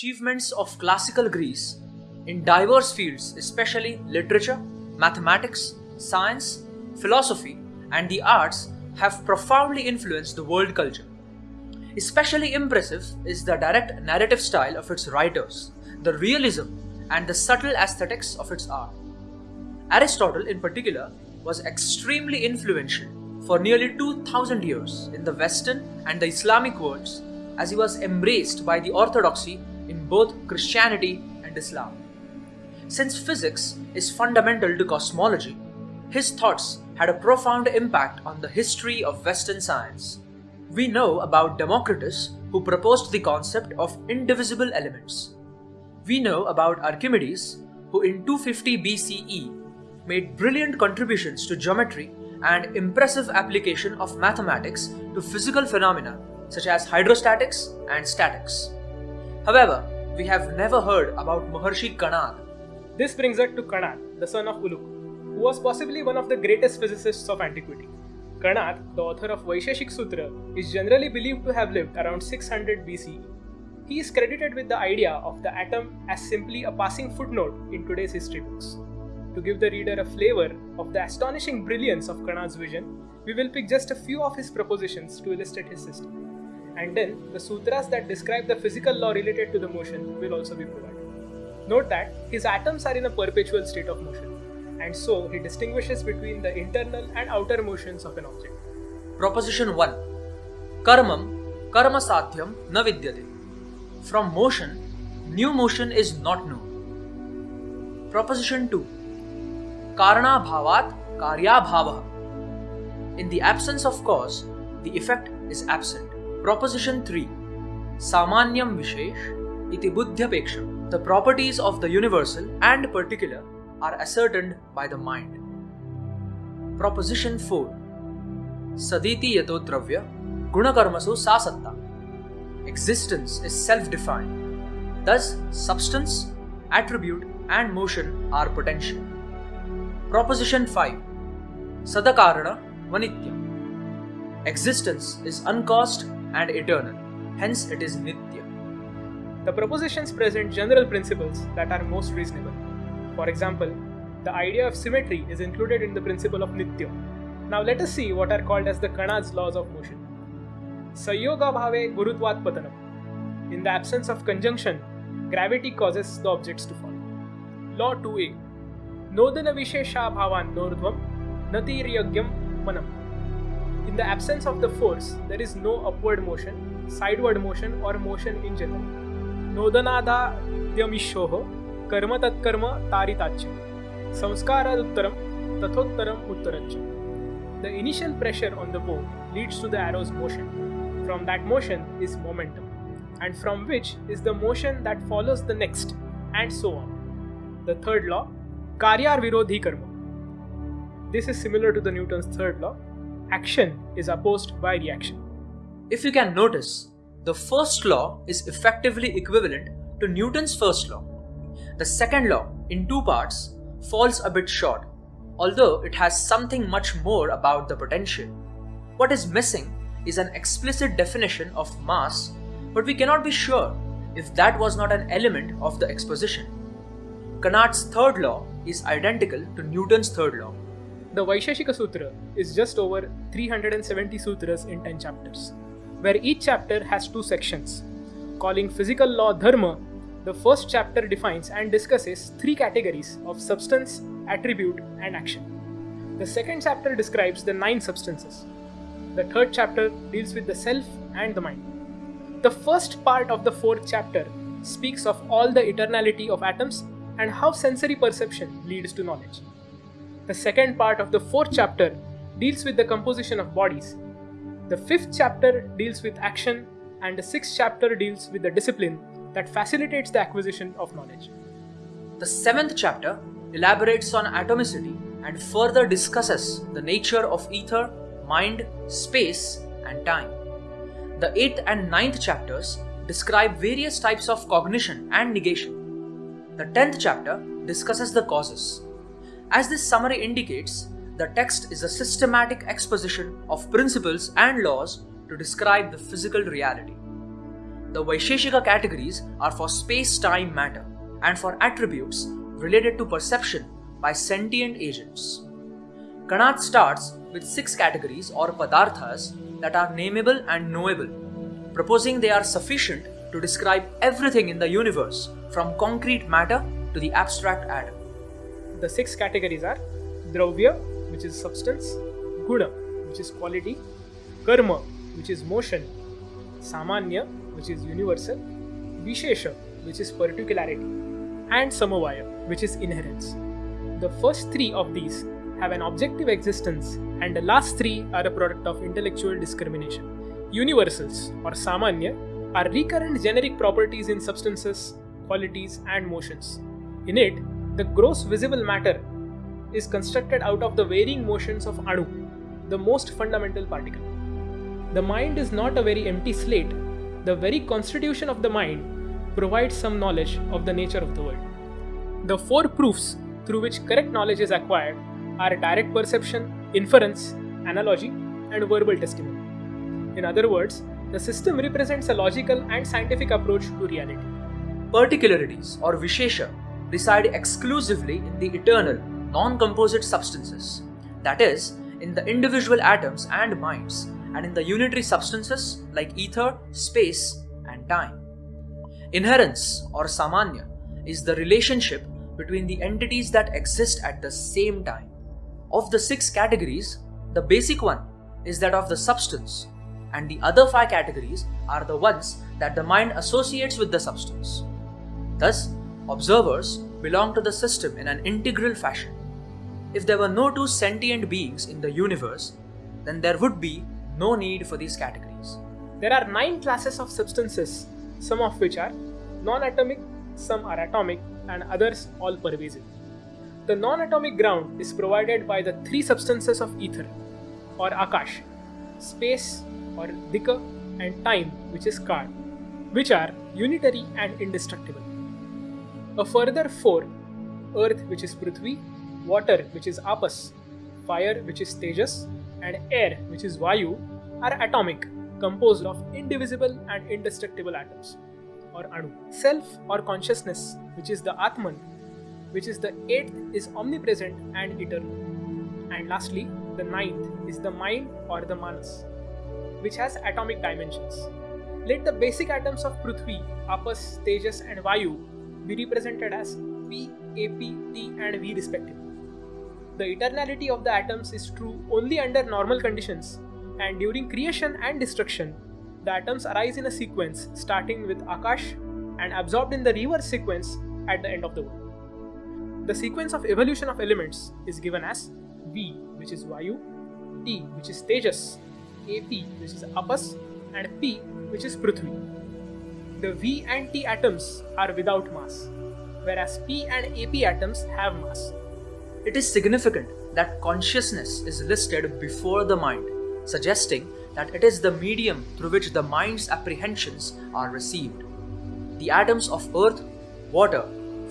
achievements of classical Greece in diverse fields, especially literature, mathematics, science, philosophy, and the arts, have profoundly influenced the world culture. Especially impressive is the direct narrative style of its writers, the realism, and the subtle aesthetics of its art. Aristotle, in particular, was extremely influential for nearly 2000 years in the Western and the Islamic worlds as he was embraced by the orthodoxy in both Christianity and Islam. Since physics is fundamental to cosmology, his thoughts had a profound impact on the history of Western science. We know about Democritus, who proposed the concept of indivisible elements. We know about Archimedes, who in 250 BCE made brilliant contributions to geometry and impressive application of mathematics to physical phenomena such as hydrostatics and statics. However, we have never heard about Maharshi Kanad. This brings us to Kanad, the son of Uluk, who was possibly one of the greatest physicists of antiquity. Kanad, the author of Vaisheshik Sutra, is generally believed to have lived around 600 BCE. He is credited with the idea of the atom as simply a passing footnote in today's history books. To give the reader a flavor of the astonishing brilliance of Kanad's vision, we will pick just a few of his propositions to illustrate his system. And then, the sutras that describe the physical law related to the motion will also be provided. Note that his atoms are in a perpetual state of motion, and so he distinguishes between the internal and outer motions of an object. Proposition 1 Karmam, karma sadhyam na vidyate. From motion, new motion is not known. Proposition 2 Karna bhavat karya bhava. In the absence of cause, the effect is absent. Proposition 3 Samanyam Vishesh iti buddhyapeksham. The properties of the universal and particular are ascertained by the mind. Proposition 4 Saditi yato dravya gunakarmasu sasatta. Existence is self defined. Thus, substance, attribute, and motion are potential. Proposition 5 Sadakarana Vanityam. Existence is uncaused and eternal, hence, it is Nitya. The propositions present general principles that are most reasonable. For example, the idea of symmetry is included in the principle of Nitya. Now let us see what are called as the Kanad's laws of motion. Sayoga bhave gurutvat patanam. In the absence of conjunction, gravity causes the objects to fall. Law 2a. Nodana vishesha bhavan nordvam natiryagyam manam. In the absence of the force, there is no upward motion, sideward motion, or motion in general. Dyamishoho karma tatkarma taritachya. Samskarad tathottaram uttarachya. The initial pressure on the bow leads to the arrow's motion. From that motion is momentum, and from which is the motion that follows the next, and so on. The third law, Karyar Virodhi Karma. This is similar to the Newton's third law. Action is opposed by reaction. If you can notice, the first law is effectively equivalent to Newton's first law. The second law, in two parts, falls a bit short, although it has something much more about the potential. What is missing is an explicit definition of mass, but we cannot be sure if that was not an element of the exposition. Kanad's third law is identical to Newton's third law. The Vaisheshika Sutra is just over 370 sutras in 10 chapters, where each chapter has two sections. Calling physical law Dharma, the first chapter defines and discusses three categories of substance, attribute, and action. The second chapter describes the nine substances. The third chapter deals with the self and the mind. The first part of the fourth chapter speaks of all the eternality of atoms and how sensory perception leads to knowledge. The second part of the fourth chapter deals with the composition of bodies. The fifth chapter deals with action, and the sixth chapter deals with the discipline that facilitates the acquisition of knowledge. The seventh chapter elaborates on atomicity and further discusses the nature of ether, mind, space, and time. The eighth and ninth chapters describe various types of cognition and negation. The tenth chapter discusses the causes. As this summary indicates, the text is a systematic exposition of principles and laws to describe the physical reality. the Vaisheshika categories are for space time matter and for attributes related to perception by sentient agents. Kanad starts with six categories or padarthas that are nameable and knowable, proposing they are sufficient to describe everything in the universe from concrete matter to the abstract atom. The six categories are Dravya, which is substance, Guna, which is quality, Karma, which is motion, Samanya, which is universal, Vishesha, which is particularity, and Samavaya, which is inherence. The first three of these have an objective existence, and the last three are a product of intellectual discrimination. Universals, or Samanya, are recurrent generic properties in substances, qualities, and motions. In it, the gross visible matter is constructed out of the varying motions of Anu, the most fundamental particle. The mind is not a very empty slate, the very constitution of the mind provides some knowledge of the nature of the world. The four proofs through which correct knowledge is acquired are direct perception, inference, analogy, and verbal testimony. In other words, the system represents a logical and scientific approach to reality. Particularities or Vishesha reside exclusively in the eternal, non composite substances, that is, in the individual atoms and minds, and in the unitary substances like ether, space, and time. Inherence or Samanya is the relationship between the entities that exist at the same time. Of the six categories, the basic one is that of the substance, and the other five categories are the ones that the mind associates with the substance. Thus, observers belong to the system in an integral fashion. If there were no two sentient beings in the universe, then there would be no need for these categories. There are nine classes of substances, some of which are non atomic, some are atomic, and others all pervasive. The non atomic ground is provided by the three substances of ether, or Akash, space, or dika, and time, which is kal, which are unitary and indestructible. A further four earth, which is Prithvi, water, which is Apas, fire, which is Tejas, and air, which is Vayu, are atomic, composed of indivisible and indestructible atoms, or Anu. Self or consciousness, which is the Atman, which is the eighth, is omnipresent and eternal. And lastly, the ninth is the mind or the Manas, which has atomic dimensions. Let the basic atoms of Prithvi, Apas, Tejas, and Vayu be represented as P, AP, T, and V respectively. The eternality of the atoms is true only under normal conditions, and during creation and destruction, the atoms arise in a sequence starting with Akash and absorbed in the reverse sequence at the end of the world. The sequence of evolution of elements is given as V, which is Vayu, T, which is Tejas, AP, which is Apas, and P, which is Prithvi. The V and T atoms are without mass, whereas P and AP atoms have mass. It is significant that consciousness is listed before the mind, suggesting that it is the medium through which the mind's apprehensions are received. The atoms of earth, water,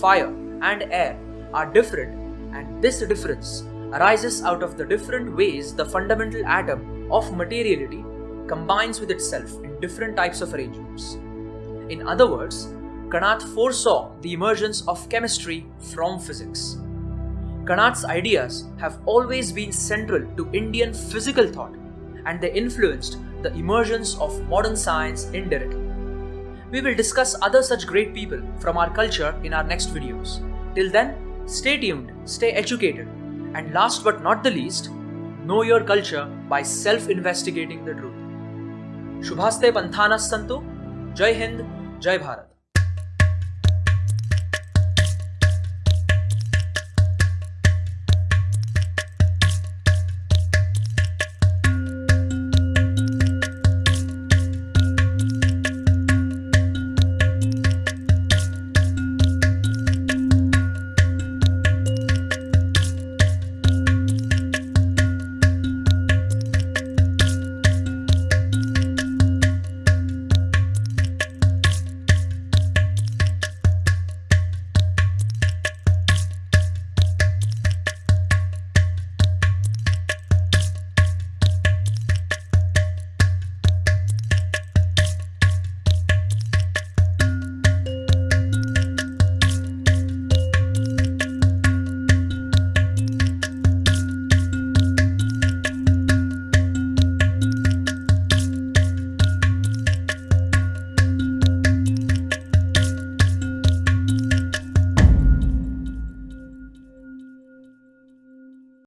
fire, and air are different, and this difference arises out of the different ways the fundamental atom of materiality combines with itself in different types of arrangements. In other words, Kanad foresaw the emergence of chemistry from physics. Kanad's ideas have always been central to Indian physical thought and they influenced the emergence of modern science indirectly. We will discuss other such great people from our culture in our next videos. Till then, stay tuned, stay educated, and last but not the least, know your culture by self investigating the truth. Shubhaste Panthanas Santu, Jai Hind, Jai Bharat.